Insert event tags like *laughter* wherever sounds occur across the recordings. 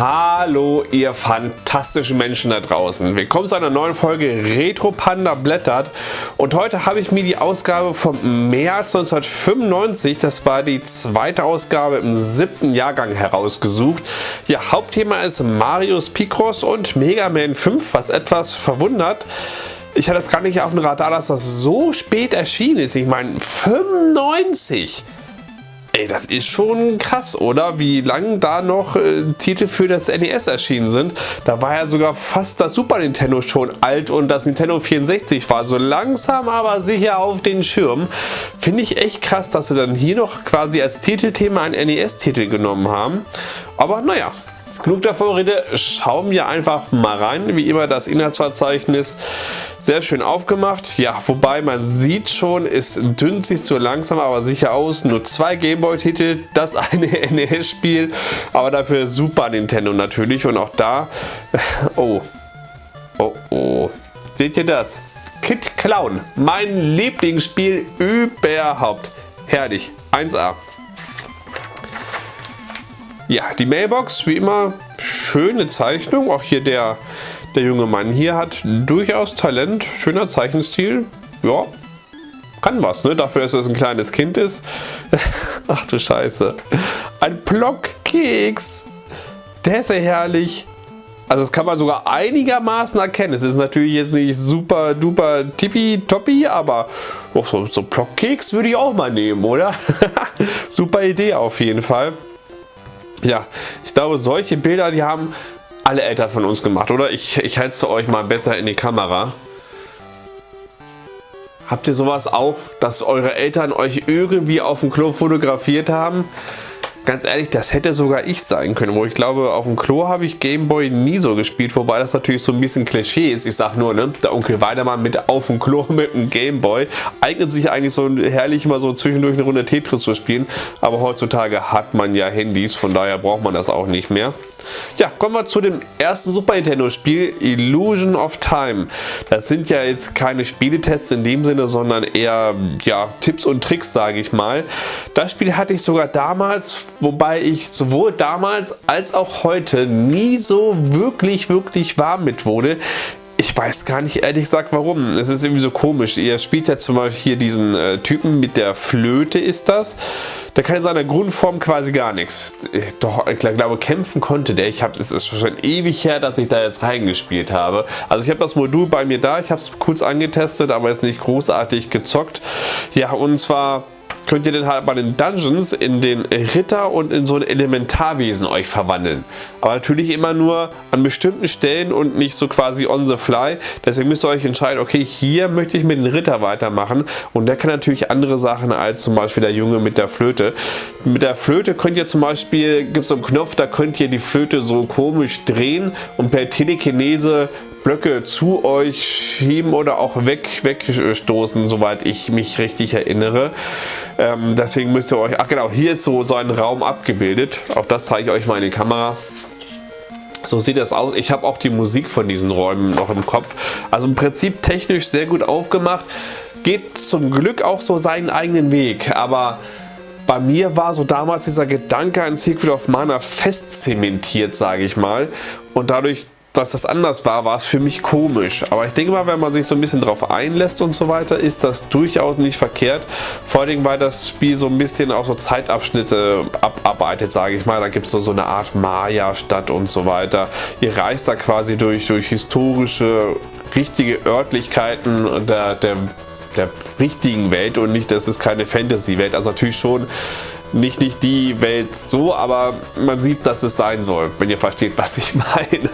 Hallo ihr fantastischen Menschen da draußen. Willkommen zu einer neuen Folge Retro Panda blättert und heute habe ich mir die Ausgabe vom März 1995, das war die zweite Ausgabe im siebten Jahrgang herausgesucht. Ja, Hauptthema ist Marius Picross und Mega Man 5, was etwas verwundert. Ich hatte es gar nicht auf dem Radar, dass das so spät erschienen ist. Ich meine 95! Ey, das ist schon krass, oder? Wie lange da noch äh, Titel für das NES erschienen sind. Da war ja sogar fast das Super Nintendo schon alt und das Nintendo 64 war so langsam aber sicher auf den Schirm. Finde ich echt krass, dass sie dann hier noch quasi als Titelthema einen NES-Titel genommen haben. Aber naja, Genug der Vorrede, schauen wir einfach mal rein. Wie immer das Inhaltsverzeichnis sehr schön aufgemacht. Ja, wobei man sieht schon, es dünnt sich zu langsam, aber sicher aus. Nur zwei Gameboy-Titel, das eine *laughs* NES-Spiel, aber dafür Super Nintendo natürlich. Und auch da, *laughs* oh, oh, oh, seht ihr das? Kid Clown, mein Lieblingsspiel überhaupt. Herrlich, 1A. Ja, die Mailbox, wie immer, schöne Zeichnung. Auch hier der, der junge Mann hier hat durchaus Talent. Schöner Zeichenstil. Ja, kann was, ne? Dafür, dass es ein kleines Kind ist. *laughs* Ach du Scheiße. Ein Blockkeks. Der ist ja herrlich. Also das kann man sogar einigermaßen erkennen. Es ist natürlich jetzt nicht super duper tippitoppi, aber so, so Blockkeks würde ich auch mal nehmen, oder? *laughs* super Idee auf jeden Fall. Ja, ich glaube, solche Bilder, die haben alle Eltern von uns gemacht, oder? Ich, ich halte euch mal besser in die Kamera. Habt ihr sowas auch, dass eure Eltern euch irgendwie auf dem Klo fotografiert haben? Ganz ehrlich, das hätte sogar ich sein können, wo ich glaube, auf dem Klo habe ich Gameboy nie so gespielt, wobei das natürlich so ein bisschen Klischee ist. Ich sag nur, ne, der Onkel Weidemann mit auf dem Klo *laughs* mit dem Gameboy eignet sich eigentlich so herrlich mal so zwischendurch eine Runde Tetris zu spielen, aber heutzutage hat man ja Handys, von daher braucht man das auch nicht mehr. Ja, kommen wir zu dem ersten Super Nintendo Spiel, Illusion of Time. Das sind ja jetzt keine Spieletests in dem Sinne, sondern eher ja, Tipps und Tricks, sage ich mal. Das Spiel hatte ich sogar damals wobei ich sowohl damals als auch heute nie so wirklich, wirklich warm mit wurde. Ich weiß gar nicht ehrlich gesagt warum. Es ist irgendwie so komisch. Ihr spielt ja zum Beispiel hier diesen äh, Typen mit der Flöte ist das. Der kann in seiner Grundform quasi gar nichts. Doch, ich glaube kämpfen konnte der. Ich es ist schon ewig her, dass ich da jetzt reingespielt habe. Also ich habe das Modul bei mir da. Ich habe es kurz angetestet, aber jetzt nicht großartig gezockt. Ja und zwar könnt ihr dann halt bei den Dungeons in den Ritter und in so ein Elementarwesen euch verwandeln. Aber natürlich immer nur an bestimmten Stellen und nicht so quasi on the fly. Deswegen müsst ihr euch entscheiden, okay, hier möchte ich mit dem Ritter weitermachen. Und der kann natürlich andere Sachen als zum Beispiel der Junge mit der Flöte. Mit der Flöte könnt ihr zum Beispiel, gibt es so einen Knopf, da könnt ihr die Flöte so komisch drehen und per Telekinese Blöcke zu euch schieben oder auch weg, wegstoßen, soweit ich mich richtig erinnere. Ähm, deswegen müsst ihr euch, ach genau, hier ist so, so ein Raum abgebildet. Auch das zeige ich euch mal in die Kamera. So sieht das aus. Ich habe auch die Musik von diesen Räumen noch im Kopf. Also im Prinzip technisch sehr gut aufgemacht. Geht zum Glück auch so seinen eigenen Weg. Aber bei mir war so damals dieser Gedanke an Secret of Mana fest zementiert, sage ich mal. Und dadurch dass das anders war, war es für mich komisch. Aber ich denke mal, wenn man sich so ein bisschen drauf einlässt und so weiter, ist das durchaus nicht verkehrt. Vor allem, weil das Spiel so ein bisschen auch so Zeitabschnitte abarbeitet, sage ich mal. Da gibt es so, so eine Art Maya-Stadt und so weiter. Ihr reist da quasi durch, durch historische, richtige Örtlichkeiten der, der, der richtigen Welt und nicht, das ist keine Fantasy-Welt. Also natürlich schon nicht, nicht die Welt so, aber man sieht, dass es sein soll, wenn ihr versteht, was ich *laughs* meine.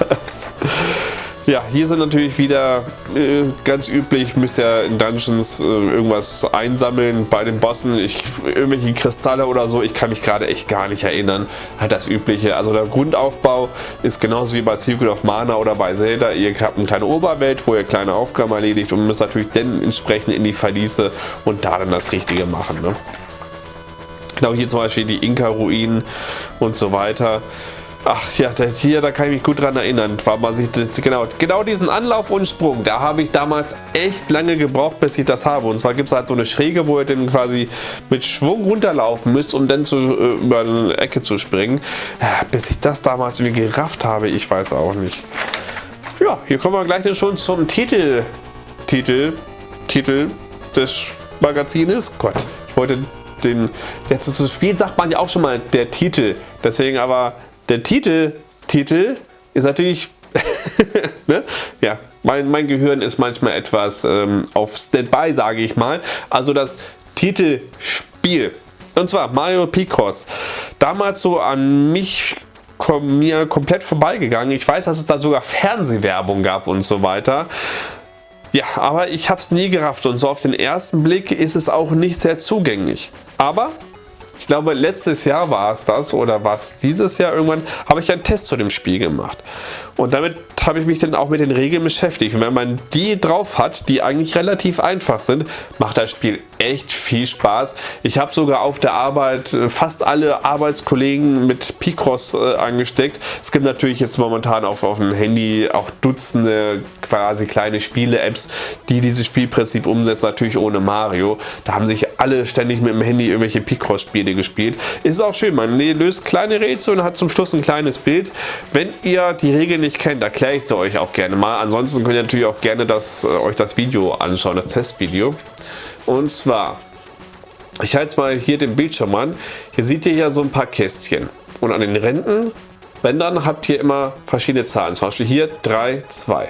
Ja, hier sind natürlich wieder äh, ganz üblich, müsst ihr in Dungeons äh, irgendwas einsammeln bei den Bossen. Ich, irgendwelche Kristalle oder so, ich kann mich gerade echt gar nicht erinnern. Halt das übliche. Also der Grundaufbau ist genauso wie bei Secret of Mana oder bei Zelda. Ihr habt eine kleine Oberwelt, wo ihr kleine Aufgaben erledigt und müsst natürlich dann entsprechend in die Verliese und da dann das Richtige machen. Ne? Genau hier zum Beispiel die Inka-Ruinen und so weiter. Ach ja, hier, da kann ich mich gut dran erinnern. War sich, genau, genau diesen Anlauf und Sprung, da habe ich damals echt lange gebraucht, bis ich das habe. Und zwar gibt es halt so eine Schräge, wo ihr dann quasi mit Schwung runterlaufen müsst, um dann zu, äh, über eine Ecke zu springen. Ja, bis ich das damals irgendwie gerafft habe, ich weiß auch nicht. Ja, hier kommen wir gleich schon zum Titel. Titel, Titel des Magazines. Gott, ich wollte den, jetzt zu Spiel sagt man ja auch schon mal der Titel. Deswegen aber der Titel, Titel ist natürlich, *laughs* ne? ja, mein, mein Gehirn ist manchmal etwas ähm, auf Standby, sage ich mal. Also das Titelspiel. Und zwar Mario Picross. Damals so an mich mir komplett vorbeigegangen. Ich weiß, dass es da sogar Fernsehwerbung gab und so weiter. Ja, aber ich habe es nie gerafft und so auf den ersten Blick ist es auch nicht sehr zugänglich. Aber ich glaube letztes Jahr war es das oder was dieses Jahr irgendwann, habe ich einen Test zu dem Spiel gemacht. Und damit habe ich mich dann auch mit den Regeln beschäftigt. Und wenn man die drauf hat, die eigentlich relativ einfach sind, macht das Spiel echt viel Spaß. Ich habe sogar auf der Arbeit äh, fast alle Arbeitskollegen mit Picross äh, angesteckt. Es gibt natürlich jetzt momentan auf, auf dem Handy auch Dutzende quasi kleine Spiele-Apps, die dieses Spielprinzip umsetzen, natürlich ohne Mario. Da haben sich alle ständig mit dem Handy irgendwelche Picross-Spiele gespielt. Ist auch schön, man löst kleine Rätsel und hat zum Schluss ein kleines Bild. Wenn ihr die Regeln nicht kennt, erkläre ich sie euch auch gerne mal. Ansonsten könnt ihr natürlich auch gerne das, äh, euch das Video anschauen, das Testvideo. Und zwar, ich halte jetzt mal hier den Bildschirm an. Hier seht ihr ja so ein paar Kästchen. Und an den Rändern, Rändern habt ihr immer verschiedene Zahlen. Zum Beispiel hier 3, 2.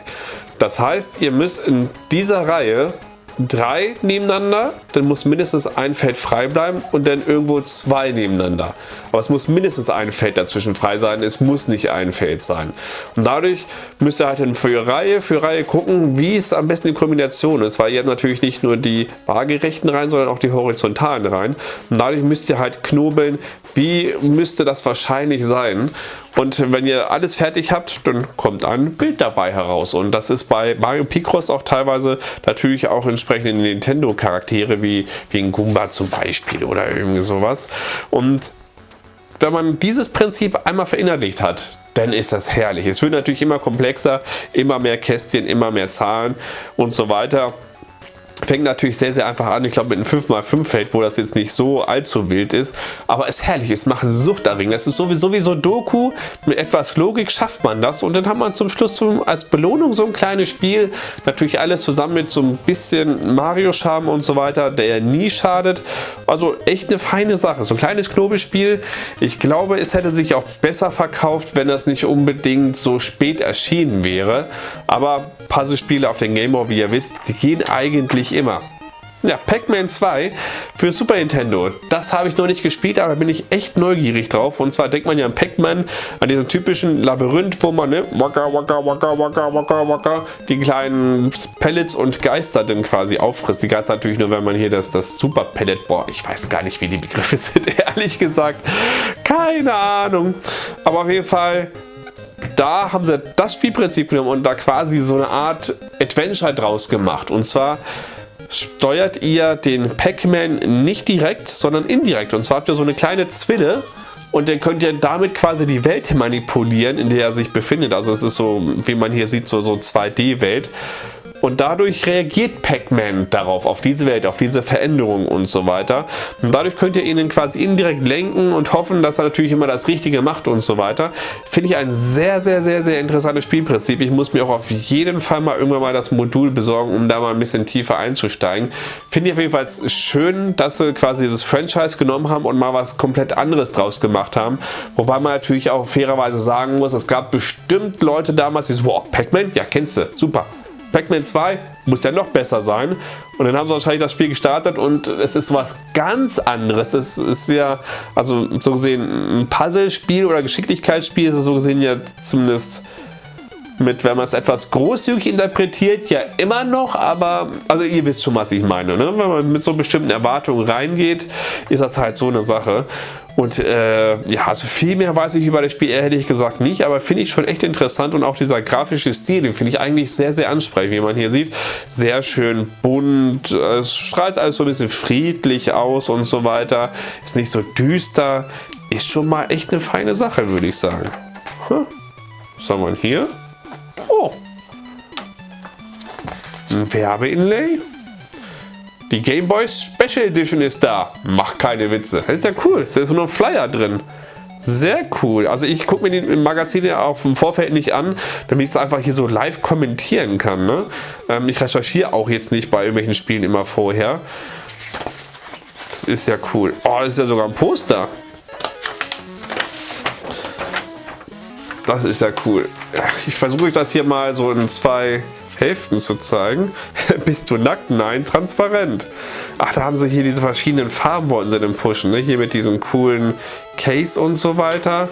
Das heißt, ihr müsst in dieser Reihe drei nebeneinander, dann muss mindestens ein Feld frei bleiben und dann irgendwo zwei nebeneinander. Aber es muss mindestens ein Feld dazwischen frei sein, es muss nicht ein Feld sein. Und dadurch müsst ihr halt dann für Reihe für Reihe gucken, wie es am besten die Kombination ist, weil ihr habt natürlich nicht nur die waagerechten Reihen, sondern auch die horizontalen Reihen. Und dadurch müsst ihr halt knobeln, wie müsste das wahrscheinlich sein. Und wenn ihr alles fertig habt, dann kommt ein Bild dabei heraus. Und das ist bei Mario Picross auch teilweise natürlich auch entsprechend Nintendo-Charaktere wie, wie ein Goomba zum Beispiel oder irgendwie sowas. Und wenn man dieses Prinzip einmal verinnerlicht hat, dann ist das herrlich. Es wird natürlich immer komplexer, immer mehr Kästchen, immer mehr Zahlen und so weiter. Fängt natürlich sehr, sehr einfach an. Ich glaube mit einem 5x5 Feld, wo das jetzt nicht so allzu wild ist. Aber es ist herrlich. Es macht Sucht darin. Das ist sowieso wie so Doku. Mit etwas Logik schafft man das. Und dann hat man zum Schluss zum, als Belohnung so ein kleines Spiel. Natürlich alles zusammen mit so ein bisschen Mario-Charme und so weiter, der nie schadet. Also echt eine feine Sache. So ein kleines Knobelspiel. Ich glaube, es hätte sich auch besser verkauft, wenn das nicht unbedingt so spät erschienen wäre. Aber Puzzlespiele auf den Game Boy, wie ihr wisst, die gehen eigentlich immer. Ja, Pac-Man 2 für Super Nintendo. Das habe ich noch nicht gespielt, aber bin ich echt neugierig drauf. Und zwar denkt man ja an Pac-Man, an diesen typischen Labyrinth, wo man ne, waka, waka, waka, waka, waka, waka, die kleinen Pellets und Geister dann quasi auffrisst. Die Geister natürlich nur, wenn man hier das, das Super Pellet, boah, ich weiß gar nicht, wie die Begriffe *laughs* sind, ehrlich gesagt. Keine Ahnung. Aber auf jeden Fall da haben sie das Spielprinzip genommen und da quasi so eine Art Adventure draus gemacht. Und zwar steuert ihr den Pac-Man nicht direkt, sondern indirekt. Und zwar habt ihr so eine kleine Zwille und dann könnt ihr damit quasi die Welt manipulieren, in der er sich befindet. Also es ist so, wie man hier sieht, so, so 2D-Welt. Und dadurch reagiert Pac-Man darauf, auf diese Welt, auf diese Veränderung und so weiter. Und dadurch könnt ihr ihn quasi indirekt lenken und hoffen, dass er natürlich immer das Richtige macht und so weiter. Finde ich ein sehr, sehr, sehr, sehr interessantes Spielprinzip. Ich muss mir auch auf jeden Fall mal irgendwann mal das Modul besorgen, um da mal ein bisschen tiefer einzusteigen. Finde ich auf jeden Fall schön, dass sie quasi dieses Franchise genommen haben und mal was komplett anderes draus gemacht haben. Wobei man natürlich auch fairerweise sagen muss, es gab bestimmt Leute damals, die so, wow, Pac-Man, ja kennst du, super, Pac-Man 2 muss ja noch besser sein. Und dann haben sie wahrscheinlich das Spiel gestartet und es ist was ganz anderes. Es ist ja, also so gesehen, ein Puzzlespiel oder Geschicklichkeitsspiel ist es so gesehen ja zumindest mit, wenn man es etwas großzügig interpretiert, ja immer noch, aber also ihr wisst schon, was ich meine. Ne? Wenn man mit so bestimmten Erwartungen reingeht, ist das halt so eine Sache. Und äh, ja, also viel mehr weiß ich über das Spiel ehrlich gesagt nicht, aber finde ich schon echt interessant und auch dieser grafische Stil, den finde ich eigentlich sehr, sehr ansprechend, wie man hier sieht. Sehr schön bunt, es strahlt alles so ein bisschen friedlich aus und so weiter. Ist nicht so düster, ist schon mal echt eine feine Sache, würde ich sagen. Was haben wir hier? Oh. Ein Werbeinlay. Die Game Boy Special Edition ist da. Mach keine Witze. Das ist ja cool. Da ist so ein Flyer drin. Sehr cool. Also ich gucke mir den Magazin ja auf dem Vorfeld nicht an, damit ich es einfach hier so live kommentieren kann. Ne? Ähm, ich recherchiere auch jetzt nicht bei irgendwelchen Spielen immer vorher. Das ist ja cool. Oh, das ist ja sogar ein Poster. Das ist ja cool. Ich versuche euch das hier mal so in zwei Hälften zu zeigen. *laughs* Bist du nackt? Nein, transparent. Ach, da haben sie hier diese verschiedenen Farben wollen sie denn pushen. Ne? Hier mit diesem coolen Case und so weiter.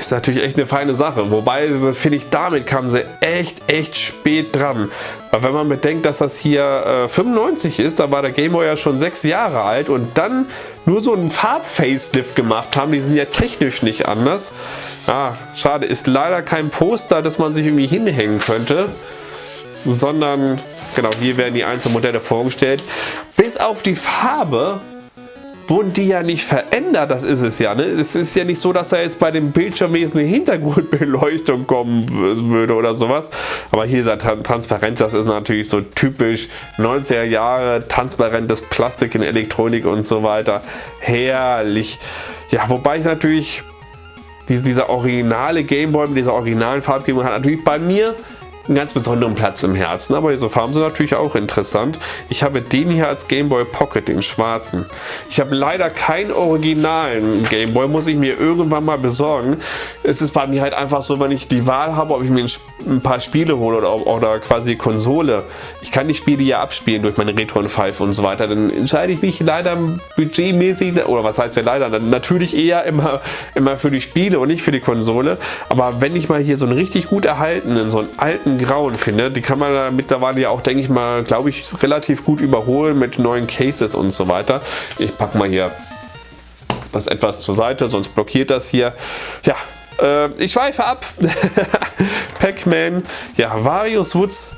Ist natürlich echt eine feine Sache. Wobei, das finde ich, damit kamen sie echt, echt spät dran. Weil wenn man bedenkt, dass das hier äh, 95 ist, da war der Gameboy ja schon sechs Jahre alt und dann nur so einen Farb-Facelift gemacht haben, die sind ja technisch nicht anders. Ah, schade, ist leider kein Poster, das man sich irgendwie hinhängen könnte, sondern, genau, hier werden die einzelnen Modelle vorgestellt. Bis auf die Farbe wurden die ja nicht verändert, das ist es ja. Ne? Es ist ja nicht so, dass da jetzt bei dem Bildschirmwesen eine Hintergrundbeleuchtung kommen würde oder sowas. Aber hier ist er transparent, das ist natürlich so typisch 90er Jahre, transparentes Plastik in Elektronik und so weiter. Herrlich. Ja, wobei ich natürlich dieser originale Gameboy mit dieser originalen Farbgebung hat natürlich bei mir einen ganz besonderen Platz im Herzen. Aber diese Farben sind natürlich auch interessant. Ich habe den hier als Game Boy Pocket, den schwarzen. Ich habe leider keinen originalen Game Boy, muss ich mir irgendwann mal besorgen. Es ist bei mir halt einfach so, wenn ich die Wahl habe, ob ich mir ein paar Spiele hole oder, oder quasi Konsole. Ich kann die Spiele ja abspielen durch meine Retro 5 und so weiter. Dann entscheide ich mich leider budgetmäßig, oder was heißt ja leider, natürlich eher immer, immer für die Spiele und nicht für die Konsole. Aber wenn ich mal hier so einen richtig gut erhaltenen, so einen alten grauen finde. Die kann man da mittlerweile ja auch, denke ich mal, glaube ich, relativ gut überholen mit neuen Cases und so weiter. Ich packe mal hier das etwas zur Seite, sonst blockiert das hier. Ja, äh, ich schweife ab. *laughs* Pac-Man, ja, Varius Woods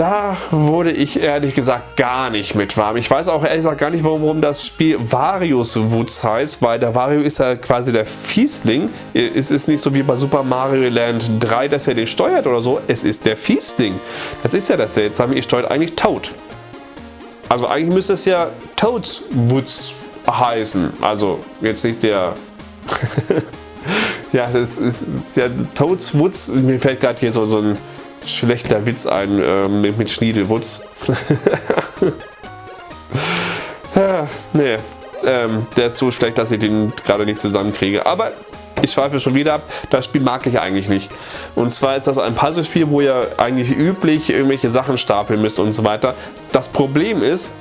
da wurde ich ehrlich gesagt gar nicht mit warm. Ich weiß auch ehrlich gesagt gar nicht, warum das Spiel Varius Woods heißt, weil der Wario ist ja quasi der Fiesling. Es ist nicht so wie bei Super Mario Land 3, dass er den steuert oder so. Es ist der Fiesling. Das ist ja das Seltsame. Ihr steuert eigentlich Toad. Also eigentlich müsste es ja Toads Woods heißen. Also jetzt nicht der... *laughs* ja, das ist ja Toads Woods. Mir fällt gerade hier so, so ein schlechter Witz ein äh, mit, mit Schniedelwutz. *laughs* ja, nee, ähm, der ist so schlecht, dass ich den gerade nicht zusammenkriege. Aber ich schweife schon wieder ab, das Spiel mag ich eigentlich nicht. Und zwar ist das ein Puzzlespiel, wo ihr eigentlich üblich irgendwelche Sachen stapeln müsst und so weiter. Das Problem ist,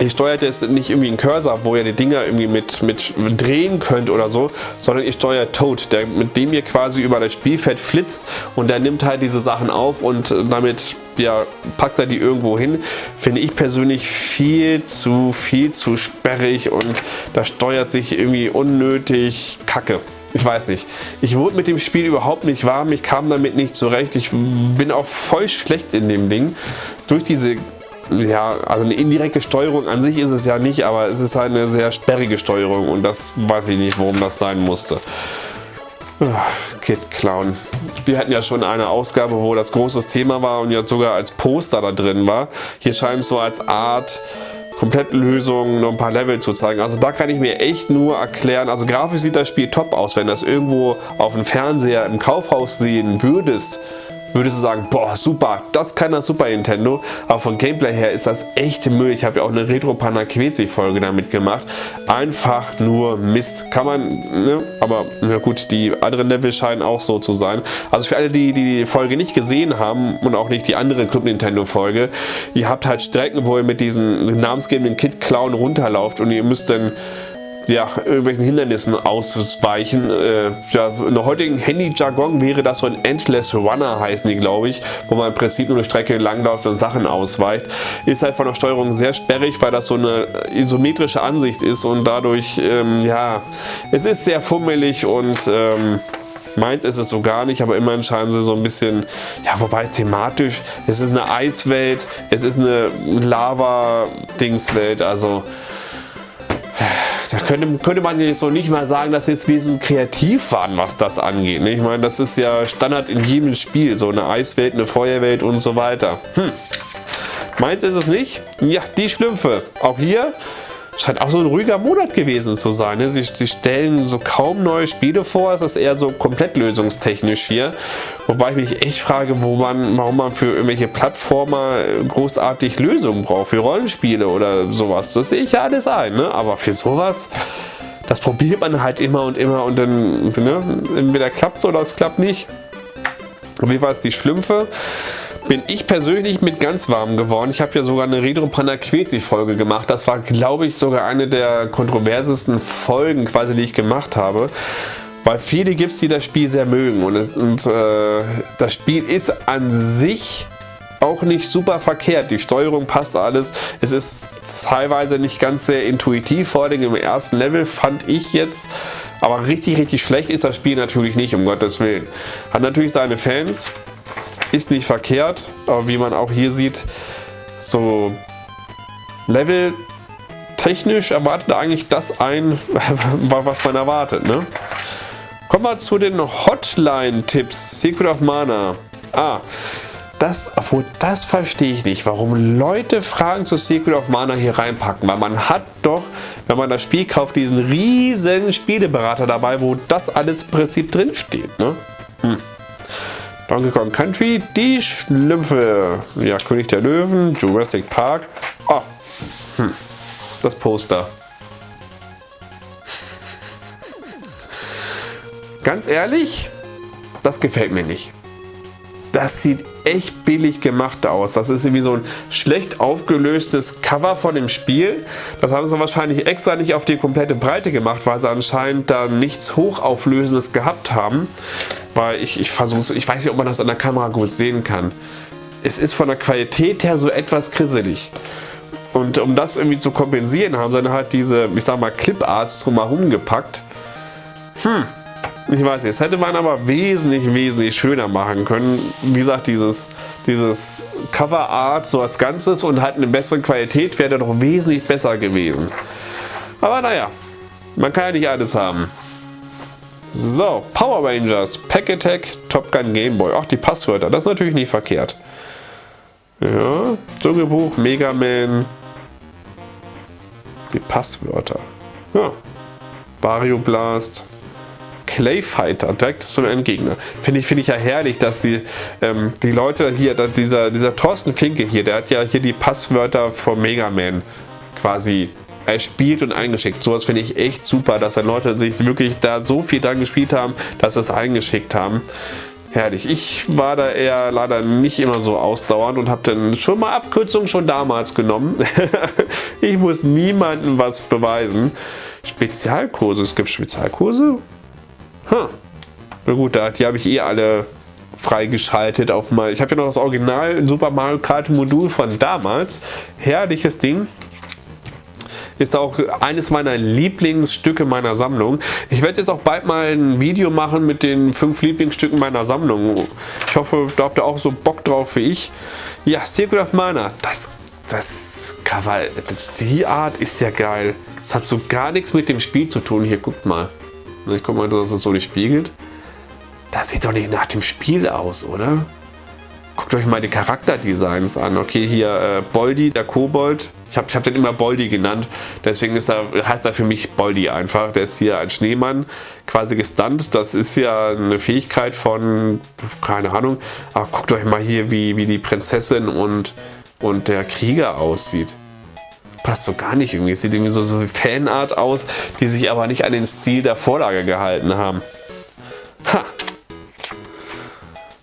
Ihr steuert jetzt nicht irgendwie einen Cursor, wo ihr die Dinger irgendwie mit, mit drehen könnt oder so, sondern ihr steuert Toad, der, mit dem ihr quasi über das Spielfeld flitzt und der nimmt halt diese Sachen auf und damit ja, packt er die irgendwo hin. Finde ich persönlich viel zu, viel zu sperrig und da steuert sich irgendwie unnötig Kacke. Ich weiß nicht. Ich wurde mit dem Spiel überhaupt nicht warm. Ich kam damit nicht zurecht. Ich bin auch voll schlecht in dem Ding. Durch diese ja, also eine indirekte Steuerung an sich ist es ja nicht, aber es ist halt eine sehr sperrige Steuerung und das weiß ich nicht, warum das sein musste. Kid Clown. Wir hatten ja schon eine Ausgabe, wo das großes Thema war und jetzt sogar als Poster da drin war. Hier scheint es so als Art Komplettlösung noch ein paar Level zu zeigen. Also da kann ich mir echt nur erklären, also grafisch sieht das Spiel top aus, wenn das irgendwo auf dem Fernseher im Kaufhaus sehen würdest, würdest du sagen, boah super, das kann das Super Nintendo, aber von Gameplay her ist das echte Müll. Ich habe ja auch eine Retro Panaquezi Folge damit gemacht. Einfach nur Mist. Kann man, ne? aber na gut, die anderen Level scheinen auch so zu sein. Also für alle, die die Folge nicht gesehen haben und auch nicht die andere Club Nintendo Folge, ihr habt halt Strecken, wo ihr mit diesen namensgebenden Kid Clown runterlauft und ihr müsst dann ja, irgendwelchen Hindernissen ausweichen. Äh, ja, in der heutigen Handy-Jargon wäre das so ein Endless Runner heißen die, glaube ich, wo man im Prinzip nur eine Strecke langläuft und Sachen ausweicht. Ist halt von der Steuerung sehr sperrig, weil das so eine isometrische Ansicht ist und dadurch, ähm, ja, es ist sehr fummelig und ähm, Meins ist es so gar nicht, aber immerhin scheinen sie so ein bisschen, ja, wobei thematisch, es ist eine Eiswelt, es ist eine Lava-Dingswelt, also da könnte, könnte man jetzt so nicht mal sagen, dass jetzt wesentlich kreativ waren, was das angeht. Ne? Ich meine, das ist ja Standard in jedem Spiel, so eine Eiswelt, eine Feuerwelt und so weiter. Hm. Meins ist es nicht. Ja, die Schlümpfe. Auch hier scheint auch so ein ruhiger Monat gewesen zu sein. Ne? Sie, sie, stellen so kaum neue Spiele vor. Es ist eher so komplett lösungstechnisch hier. Wobei ich mich echt frage, wo man, warum man für irgendwelche Plattformer großartig Lösungen braucht. Für Rollenspiele oder sowas. Das sehe ich ja alles ein. Ne? Aber für sowas, das probiert man halt immer und immer und dann, ne? entweder klappt es oder es klappt nicht. Wie war es die Schlümpfe? Bin ich persönlich mit ganz warm geworden. Ich habe ja sogar eine Retro Panaquezi Folge gemacht. Das war, glaube ich, sogar eine der kontroversesten Folgen, quasi, die ich gemacht habe. Weil viele gibt es, die das Spiel sehr mögen. Und, es, und äh, das Spiel ist an sich auch nicht super verkehrt. Die Steuerung passt alles. Es ist teilweise nicht ganz sehr intuitiv. Vor allem im ersten Level fand ich jetzt. Aber richtig, richtig schlecht ist das Spiel natürlich nicht, um Gottes Willen. Hat natürlich seine Fans. Ist nicht verkehrt, aber wie man auch hier sieht, so Level technisch erwartet eigentlich das ein, *laughs* was man erwartet. Ne? Kommen wir zu den Hotline-Tipps. Secret of Mana. Ah, das, obwohl das verstehe ich nicht, warum Leute Fragen zu Secret of Mana hier reinpacken, weil man hat doch, wenn man das Spiel kauft, diesen riesen Spieleberater dabei, wo das alles im Prinzip drin steht. Ne? Hm. Donkey Kong Country, die Schlümpfe, ja, König der Löwen, Jurassic Park. Oh, hm. das Poster. Ganz ehrlich, das gefällt mir nicht. Das sieht echt billig gemacht aus. Das ist irgendwie so ein schlecht aufgelöstes Cover von dem Spiel. Das haben sie wahrscheinlich extra nicht auf die komplette Breite gemacht, weil sie anscheinend da nichts Hochauflösendes gehabt haben. Weil ich, ich versuche ich weiß nicht, ob man das an der Kamera gut sehen kann. Es ist von der Qualität her so etwas krisselig. Und um das irgendwie zu kompensieren, haben sie dann halt diese, ich sag mal, Clip-Arts drumherum gepackt. Hm, ich weiß nicht, das hätte man aber wesentlich, wesentlich schöner machen können. Wie gesagt, dieses, dieses Cover Art so als Ganzes und halt eine bessere Qualität wäre doch wesentlich besser gewesen. Aber naja, man kann ja nicht alles haben. So, Power Rangers, Pack Attack, Top Gun Game Boy. Auch die Passwörter, das ist natürlich nicht verkehrt. Ja, Dschungelbuch, Mega Man. Die Passwörter. Ja, Vario Blast. Clayfighter, direkt zum Endgegner. Finde ich, find ich ja herrlich, dass die, ähm, die Leute hier, dieser, dieser Thorsten Finke hier, der hat ja hier die Passwörter von Mega Man quasi erspielt und eingeschickt. Sowas finde ich echt super, dass dann Leute sich wirklich da so viel dran gespielt haben, dass sie es eingeschickt haben. Herrlich. Ich war da eher leider nicht immer so ausdauernd und habe dann schon mal Abkürzungen schon damals genommen. *laughs* ich muss niemandem was beweisen. Spezialkurse. Es gibt Spezialkurse? Huh. Na gut, die habe ich eh alle freigeschaltet auf mal. Ich habe ja noch das Original Super Mario Kart Modul von damals. Herrliches Ding. Ist auch eines meiner Lieblingsstücke meiner Sammlung. Ich werde jetzt auch bald mal ein Video machen mit den fünf Lieblingsstücken meiner Sammlung. Ich hoffe, da habt ihr auch so Bock drauf wie ich. Ja, Secret of Mana. Das, das Cover, die Art ist ja geil. Das hat so gar nichts mit dem Spiel zu tun. Hier, guckt mal. Ich guck mal, dass es so nicht spiegelt. Das sieht doch nicht nach dem Spiel aus, oder? Guckt euch mal die Charakterdesigns an. Okay, hier äh, Boldi, der Kobold. Ich habe ich hab den immer Boldi genannt. Deswegen ist er, heißt er für mich Boldi einfach. Der ist hier ein Schneemann, quasi gestunt. Das ist ja eine Fähigkeit von, keine Ahnung. Aber guckt euch mal hier, wie, wie die Prinzessin und, und der Krieger aussieht passt so gar nicht irgendwie. Es sieht irgendwie so, so wie Fanart aus, die sich aber nicht an den Stil der Vorlage gehalten haben. Ha.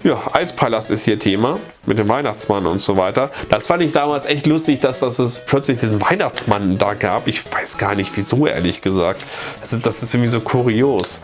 Ja, Eispalast ist hier Thema mit dem Weihnachtsmann und so weiter. Das fand ich damals echt lustig, dass das es plötzlich diesen Weihnachtsmann da gab. Ich weiß gar nicht wieso, ehrlich gesagt. Das ist, das ist irgendwie so kurios.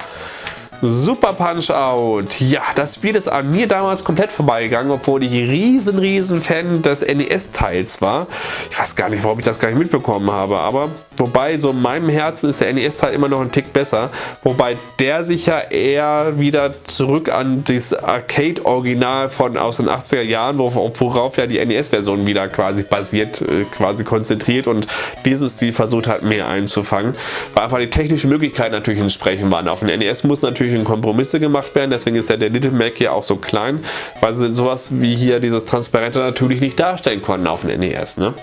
Super Punch-Out. Ja, das Spiel ist an mir damals komplett vorbeigegangen, obwohl ich riesen, riesen Fan des NES-Teils war. Ich weiß gar nicht, warum ich das gar nicht mitbekommen habe, aber Wobei, so in meinem Herzen ist der NES-Teil immer noch ein Tick besser. Wobei der sich ja eher wieder zurück an das Arcade-Original von aus den 80er Jahren, worauf ja die NES-Version wieder quasi basiert, äh, quasi konzentriert und dieses Stil versucht hat, mehr einzufangen. Weil einfach die technischen Möglichkeiten natürlich entsprechend waren. Auf dem NES muss natürlich ein Kompromisse gemacht werden, deswegen ist ja der Little Mac hier auch so klein, weil sie sowas wie hier dieses Transparente natürlich nicht darstellen konnten auf dem NES. Ne?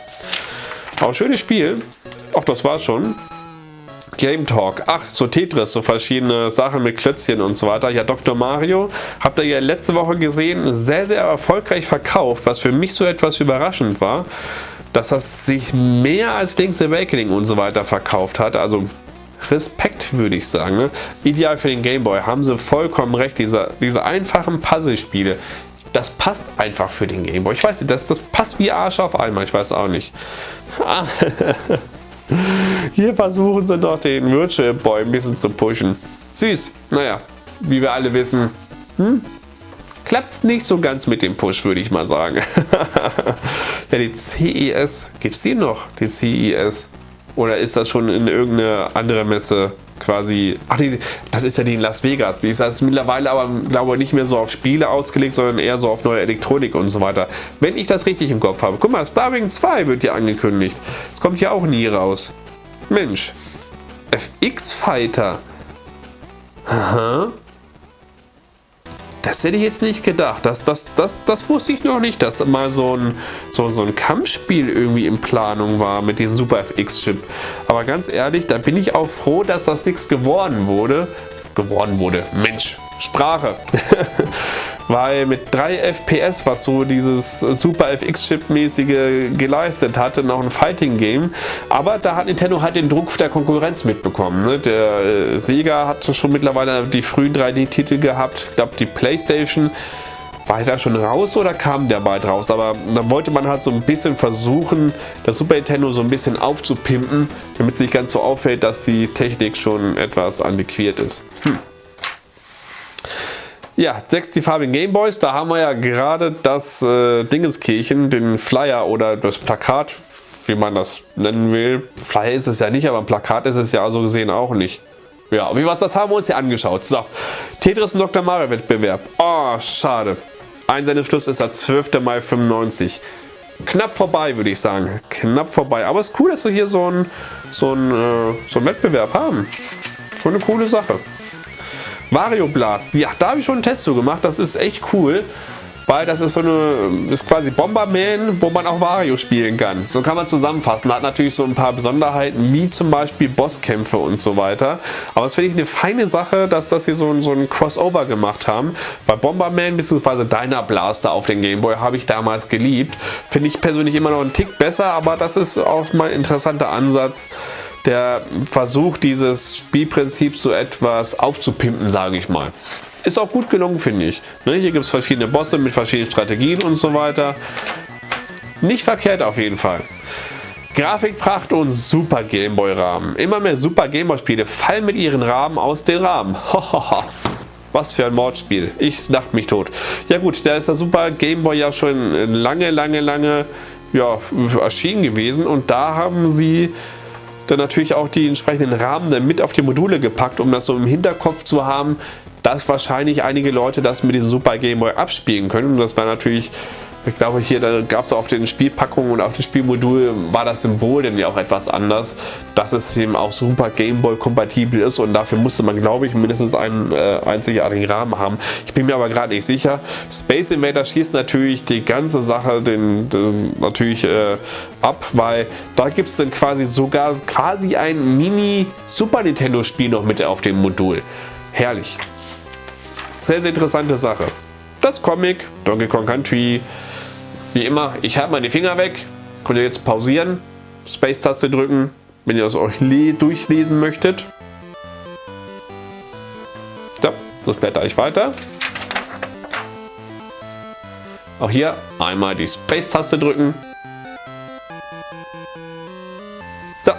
Aber schönes Spiel. Ach, das war's schon. Game Talk. Ach, so Tetris, so verschiedene Sachen mit Klötzchen und so weiter. Ja, Dr. Mario, habt ihr ja letzte Woche gesehen, sehr, sehr erfolgreich verkauft, was für mich so etwas überraschend war, dass das sich mehr als Link's Awakening und so weiter verkauft hat. Also Respekt, würde ich sagen. Ne? Ideal für den Gameboy, haben sie vollkommen recht. Diese, diese einfachen Puzzlespiele, das passt einfach für den Gameboy. Ich weiß nicht, das, das passt wie Arsch auf einmal, ich weiß auch nicht. *laughs* Hier versuchen sie noch den Virtual Boy ein bisschen zu pushen. Süß, naja, wie wir alle wissen, hm? klappt es nicht so ganz mit dem Push, würde ich mal sagen. *laughs* ja, die CES, gibt es die noch, die CES? Oder ist das schon in irgendeine andere Messe quasi... Ach, die, das ist ja die in Las Vegas. Die ist also mittlerweile aber, glaube ich, nicht mehr so auf Spiele ausgelegt, sondern eher so auf neue Elektronik und so weiter. Wenn ich das richtig im Kopf habe. Guck mal, Starwing 2 wird hier angekündigt. Das kommt ja auch nie raus. Mensch. FX Fighter. Aha. Das hätte ich jetzt nicht gedacht. Das, das, das, das wusste ich noch nicht, dass mal so ein, so, so ein Kampfspiel irgendwie in Planung war mit diesem Super FX-Chip. Aber ganz ehrlich, da bin ich auch froh, dass das nichts geworden wurde. Geworden wurde. Mensch, Sprache. *laughs* Weil mit 3 FPS, was so dieses Super FX-Chip-mäßige geleistet hatte, noch ein Fighting-Game. Aber da hat Nintendo halt den Druck der Konkurrenz mitbekommen. Ne? Der äh, Sega hatte schon mittlerweile die frühen 3D-Titel gehabt. Ich glaube, die Playstation war da schon raus oder kam der bald raus? Aber dann wollte man halt so ein bisschen versuchen, das Super Nintendo so ein bisschen aufzupimpen, damit es nicht ganz so auffällt, dass die Technik schon etwas antiquiert ist. Hm. Ja, 60 farbigen Gameboys, da haben wir ja gerade das äh, Dingenskirchen, den Flyer oder das Plakat, wie man das nennen will. Flyer ist es ja nicht, aber ein Plakat ist es ja so gesehen auch nicht. Ja, wie was das haben wir uns ja angeschaut. So, Tetris und Dr. Mario Wettbewerb. Oh, schade. Einsendeschluss ist der 12. Mai 95. Knapp vorbei, würde ich sagen. Knapp vorbei. Aber es ist cool, dass wir hier so einen so äh, so ein Wettbewerb haben. Schon eine coole Sache. Mario Blast. Ja, da habe ich schon einen Test zu gemacht. Das ist echt cool. Weil das ist so eine, ist quasi Bomberman, wo man auch Mario spielen kann. So kann man zusammenfassen. Hat natürlich so ein paar Besonderheiten, wie zum Beispiel Bosskämpfe und so weiter. Aber es finde ich eine feine Sache, dass das hier so, ein, so ein Crossover gemacht haben. Bei Bomberman bzw. Dyna Blaster auf den Gameboy habe ich damals geliebt. Finde ich persönlich immer noch einen Tick besser, aber das ist auch mal ein interessanter Ansatz der versucht, dieses Spielprinzip so etwas aufzupimpen, sage ich mal. Ist auch gut gelungen, finde ich. Ne, hier gibt es verschiedene Bosse mit verschiedenen Strategien und so weiter. Nicht verkehrt auf jeden Fall. Grafikpracht und Super Gameboy Rahmen. Immer mehr Super Gameboy Spiele fallen mit ihren Rahmen aus den Rahmen. *laughs* Was für ein Mordspiel. Ich dachte mich tot. Ja gut, da ist der Super Gameboy ja schon lange, lange, lange ja, erschienen gewesen und da haben sie dann natürlich auch die entsprechenden Rahmen mit auf die Module gepackt, um das so im Hinterkopf zu haben, dass wahrscheinlich einige Leute das mit diesem Super Game Boy abspielen können. Und das war natürlich ich glaube, hier gab es auf den Spielpackungen und auf dem Spielmodul war das Symbol denn ja auch etwas anders, dass es eben auch super Gameboy kompatibel ist und dafür musste man, glaube ich, mindestens einen äh, einzigartigen Rahmen haben. Ich bin mir aber gerade nicht sicher. Space Invader schießt natürlich die ganze Sache den, den natürlich äh, ab, weil da gibt es dann quasi sogar quasi ein Mini Super Nintendo Spiel noch mit auf dem Modul. Herrlich. Sehr, sehr interessante Sache. Das Comic, Donkey Kong Country, wie immer, ich halte meine Finger weg. Könnt ihr jetzt pausieren, Space-Taste drücken, wenn ihr es euch durchlesen möchtet. So, das blätter ich weiter. Auch hier einmal die Space-Taste drücken. So.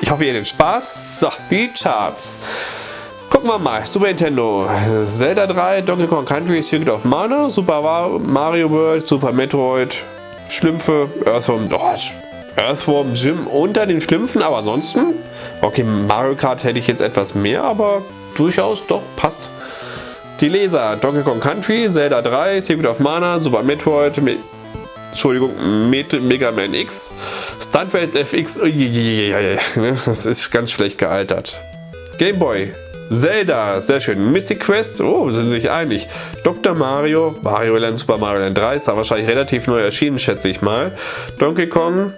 Ich hoffe, ihr hattet Spaß. So, die Charts. Gucken wir mal. Super Nintendo. Zelda 3, Donkey Kong Country, Secret of Mana, Super Mario World, Super Metroid, Schlümpfe, also, oh, Earthworm Jim unter den Schlümpfen, aber ansonsten, okay, Mario Kart hätte ich jetzt etwas mehr, aber durchaus doch passt. Die Leser, Donkey Kong Country, Zelda 3, Secret of Mana, Super Metroid, Me Entschuldigung, Met Mega Man X, Stuntwelt FX, ne, das ist ganz schlecht gealtert. Game Boy, Zelda, sehr schön. Mystic Quest, oh, sind sich einig. Dr. Mario, Mario Land, Super Mario Land 3, ist da wahrscheinlich relativ neu erschienen, schätze ich mal. Donkey Kong,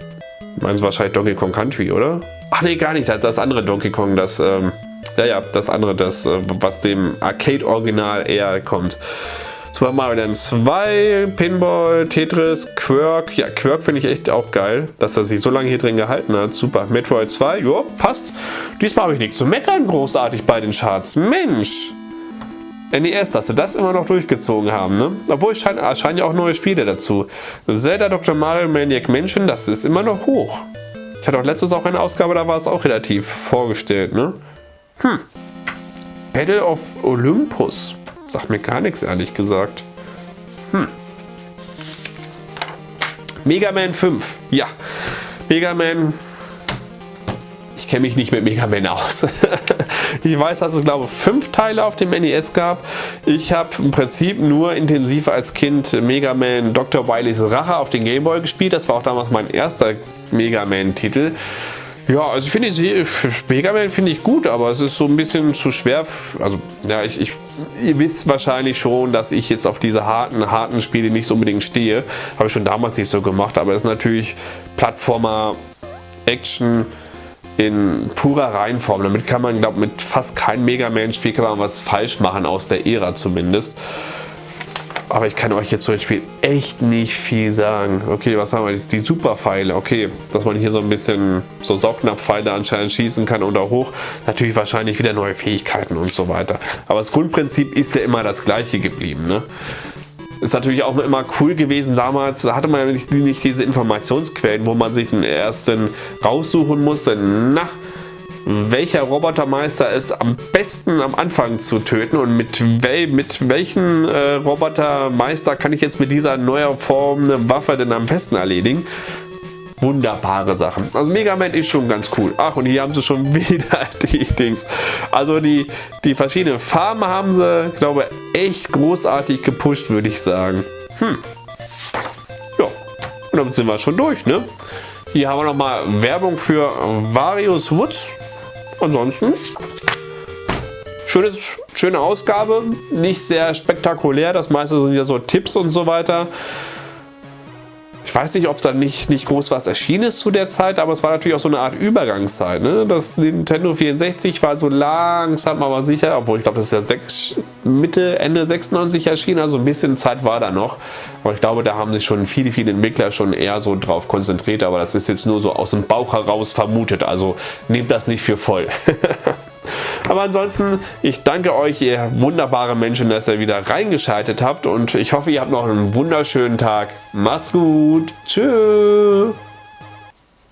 meinen Sie wahrscheinlich Donkey Kong Country, oder? Ach nee, gar nicht, das, das andere Donkey Kong, das, ähm, ja, ja, das andere, das, äh, was dem Arcade-Original eher kommt. Super Mario Land 2, Pinball, Tetris, Quirk. Ja, Quirk finde ich echt auch geil, dass er sich so lange hier drin gehalten hat. Super. Metroid 2, jo, passt. Diesmal habe ich nichts zu meckern großartig bei den Charts. Mensch! NES, dass sie das immer noch durchgezogen haben, ne? Obwohl es scheinen, scheinen ja auch neue Spiele dazu. Zelda Dr. Mario Maniac Mansion, das ist immer noch hoch. Ich hatte auch letztes auch eine Ausgabe, da war es auch relativ vorgestellt, ne? Hm. Battle of Olympus. Sagt mir gar nichts, ehrlich gesagt. Hm. Mega Man 5. Ja. Mega Man. Ich kenne mich nicht mit Mega Man aus. *laughs* ich weiß, dass es glaube ich fünf Teile auf dem NES gab. Ich habe im Prinzip nur intensiv als Kind Mega Man Dr. Wileys Rache auf den Game Boy gespielt. Das war auch damals mein erster Mega Man Titel. Ja, also ich finde Mega Man finde ich gut, aber es ist so ein bisschen zu schwer. Also ja, ich, ich, ihr wisst wahrscheinlich schon, dass ich jetzt auf diese harten, harten Spiele nicht so unbedingt stehe. Habe ich schon damals nicht so gemacht, aber es ist natürlich Plattformer, Action in purer Reihenform. Damit kann man, glaube mit fast keinem Mega Man Spiel kann man was falsch machen aus der Ära zumindest. Aber ich kann euch jetzt zu dem Spiel echt nicht viel sagen. Okay, was haben wir? Die Superpfeile. Okay, dass man hier so ein bisschen so Saugnapfpfeile anscheinend schießen kann oder hoch. Natürlich wahrscheinlich wieder neue Fähigkeiten und so weiter. Aber das Grundprinzip ist ja immer das gleiche geblieben. Ne? Ist natürlich auch immer cool gewesen damals, da hatte man ja nicht, nicht diese Informationsquellen, wo man sich den ersten raussuchen musste. Na, welcher Robotermeister ist am besten am Anfang zu töten und mit, wel mit welchen äh, Robotermeister kann ich jetzt mit dieser neuer Form eine Waffe denn am besten erledigen. Wunderbare Sachen. Also Mega Man ist schon ganz cool. Ach, und hier haben sie schon *laughs* wieder die Dings. Also die, die verschiedenen Farben haben sie, glaube echt großartig gepusht, würde ich sagen. Hm. Ja, und damit sind wir schon durch, ne? Hier haben wir nochmal Werbung für Various Woods. Ansonsten schönes, schöne Ausgabe, nicht sehr spektakulär, das meiste sind ja so Tipps und so weiter. Ich weiß nicht, ob es da nicht, nicht groß was erschienen ist zu der Zeit, aber es war natürlich auch so eine Art Übergangszeit. Ne? Das Nintendo 64 war so langsam aber sicher, obwohl ich glaube, das ist ja sechs, Mitte, Ende 96 erschienen, also ein bisschen Zeit war da noch. Aber ich glaube, da haben sich schon viele, viele Entwickler schon eher so drauf konzentriert, aber das ist jetzt nur so aus dem Bauch heraus vermutet, also nehmt das nicht für voll. *laughs* Aber ansonsten, ich danke euch, ihr wunderbare Menschen, dass ihr wieder reingeschaltet habt und ich hoffe, ihr habt noch einen wunderschönen Tag. Macht's gut. Tschüss.